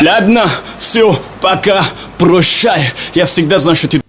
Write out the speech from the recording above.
Ладно, все, пока, прощай. Я всегда знаю, что ты...